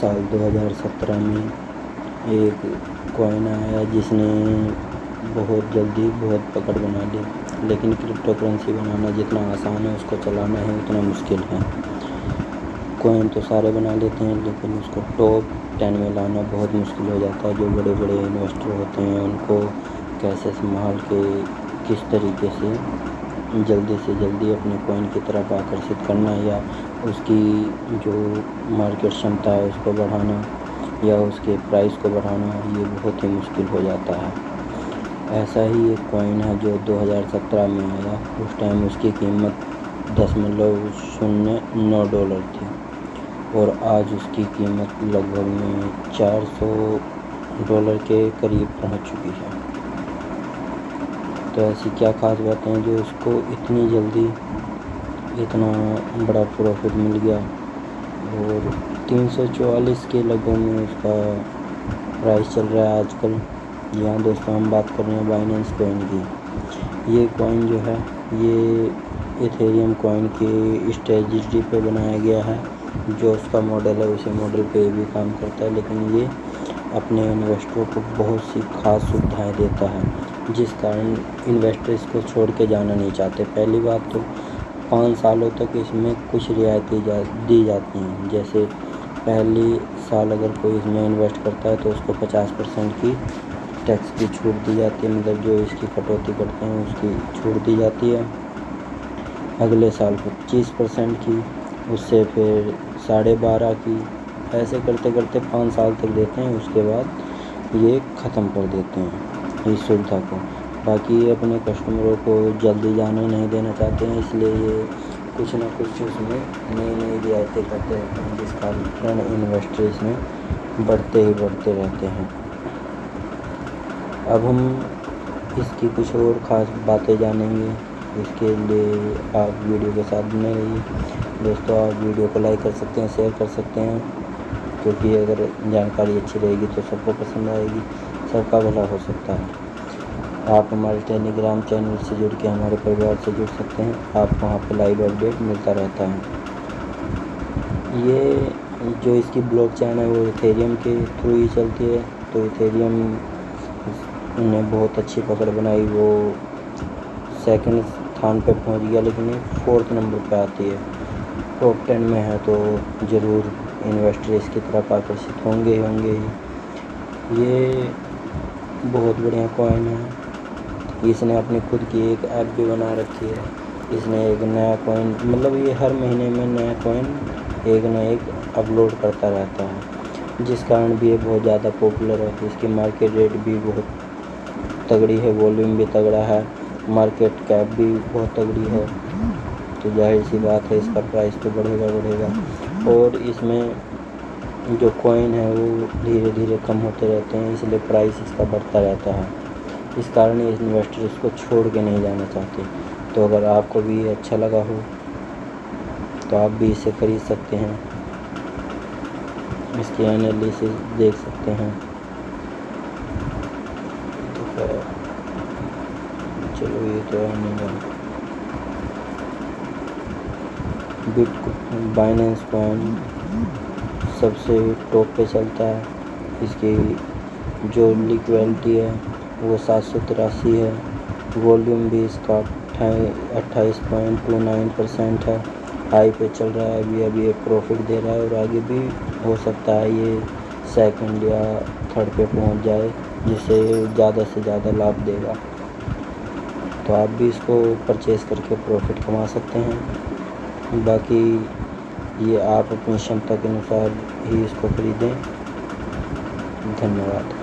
سال دو ہزار سترہ میں ایک کوائن آیا جس نے بہت جلدی بہت پکڑ بنا لی، لیکن کرپٹو کرنسی بنانا جتنا آسان ہے، اس کو چلانا ہے اتنا مشکل ہے۔ کوائن تو سارے بنا لیتے ہیں، لیکن اس کو ٹاپ ٹین میں لانا بہت مشکل ہو جاتا ہے۔ جو بڑے بڑے انویسٹر ہوتے ہیں، ان کو کیسے سنبھال کے کس طریقے سے جلدی سے جلدی اپنے کوائن کی طرف آکرشت کرنا یا اس کی جو مارکیٹ شمتا ہے اس کو بڑھانا یا اس کے پرائز کو بڑھانا، یہ بہت ہی مشکل ہو جاتا ہے۔ ایسا ہی ایک کوائن ہے جو دو ہزار سترہ میں آیا۔ اس ٹائم اس کی قیمت دشملو شونیہ نو ڈالر تھی۔ اور آج اس کی قیمت لگ بھگ میں چار سو ڈالر کے قریب پہنچ چکی ہے۔ تو ایسی کیا خاص باتیں ہیں جو اس کو اتنی جلدی اتنا بڑا پروفٹ مل گیا؟ اور تین سو چوالیس کے لگ بھگ میں اس کا پرائس چل رہا ہے آج کل۔ یہاں دوستوں، ہم بات کر رہے ہیں بائننس کوائن کی۔ یہ کوائن جو ہے، یہ ایتھیریم کوائن کی اسٹریٹجی پہ بنایا گیا ہے۔ جو اس کا ماڈل ہے، اسی ماڈل پہ بھی کام کرتا ہے۔ لیکن یہ اپنے انویسٹروں کو بہت سی خاص سویدھائیں دیتا ہے۔ جس کارن انویسٹر اس کو چھوڑ کے جانا نہیں چاہتے۔ پہلی بات تو پانچ سالوں تک اس میں کچھ رعایتی دی جاتی ہیں۔ جیسے پہلی سال اگر کوئی اس میں انویسٹ کرتا ہے تو اس کو پچاس پرسینٹ کی ٹیکس کی چھوٹ دی جاتی ہے۔ مطلب جو اس کی کٹوتی کرتے ہیں اس کی چھوٹ دی جاتی ہے۔ اگلے سال پچیس پرسینٹ کی، اس سے پھر ساڑھے بارہ کی۔ ایسے کرتے کرتے پانچ سال تک دیتے ہیں، اس کے بعد یہ ختم کر دیتے ہیں۔ اس سویدھا کو باقی یہ اپنے کسٹمروں کو جلدی جانے نہیں دینا چاہتے ہیں، اس لیے یہ کچھ نہ کچھ اس میں نئی نئی رعایتیں کرتے رہتے ہیں، جس کارن انویسٹر اس میں بڑھتے ہی بڑھتے رہتے ہیں۔ اب ہم اس کی کچھ اور خاص باتیں جانیں گے۔ اس کے لیے آپ ویڈیو کے ساتھ بنے رہیے۔ دوستوں آپ ویڈیو کو لائک کر سکتے ہیں، شیئر کر سکتے ہیں، کیونکہ اگر جانکاری اچھی رہے گی تو سب کو پسند آئے گی۔ سب کا بھلا ہو سکتا ہے۔ آپ ہمارے ٹیلی گرام چینل سے جڑ کے ہمارے پریوار سے جڑ سکتے ہیں۔ آپ وہاں پہ لائیو اپڈیٹ ملتا رہتا ہے۔ یہ جو اس کی بلاک چین ہے وہ ایتھیریم کے تھرو ہی چلتی ہے۔ تو ایتھیریم نے بہت اچھی پکڑ بنائی۔ وہ سیکنڈ تھان پہ پہنچ گیا، لیکن یہ فورتھ نمبر پہ آتی ہے۔ ٹاپ ٹین میں ہے تو ضرور انویسٹر اس کی طرف آکرشت ہوں گے ہوں گے ہی۔ یہ بہت بڑھیا کوائن ہے۔ اس نے اپنی خود کی ایک ایپ بھی بنا رکھی ہے۔ اس نے ایک نیا کوائن مطلب یہ ہر مہینے میں نیا کوائن ایک نہ ایک اپلوڈ کرتا رہتا ہے۔ جس کارن بھی یہ بہت زیادہ پاپولر ہے۔ اس کی مارکیٹ ریٹ بھی بہت تگڑی ہے والیوم بھی تگڑا ہے۔ مارکیٹ کیپ بھی بہت تگڑی ہے۔ تو ظاہر سی بات ہے، اس کا پرائز تو بڑھے گا بڑھے گا۔ اور اس میں جو کوائن ہے وہ دھیرے دھیرے کم ہوتے رہتے ہیں اس لیے پرائز اس کا بڑھتا رہتا ہے۔ اس کارن یہ انویسٹر اس کو چھوڑ کے نہیں جانا چاہتے۔ تو اگر آپ کو بھی اچھا لگا ہو، تو آپ بھی اسے خرید سکتے ہیں۔ اس کی انالیسس دیکھ سکتے ہیں۔ تو چلو یہ تو نہیں بٹ بائننس کوائن سب سے ٹاپ پہ چلتا ہے۔ اس کی جو لیکویلٹی ہے، وہ سات سو تراسی ہے۔ والیوم بھی اس کا اٹھائیس پوائنٹ ٹو نائن پرسینٹ ہے۔ ہائی پہ چل رہا ہے، ابھی ابھی ایک پروفٹ دے رہا ہے اور آگے بھی ہو سکتا ہے یہ سیکنڈ یا تھرڈ پہ پہنچ جائے، جس سے زیادہ سے زیادہ لابھ دے گا۔ تو آپ بھی اس کو پرچیز کر کے پروفٹ کما سکتے ہیں۔ باقی یہ آپ اپنی شمتا کے انوسار ہی اس کو خریدیں۔ دھنیہ واد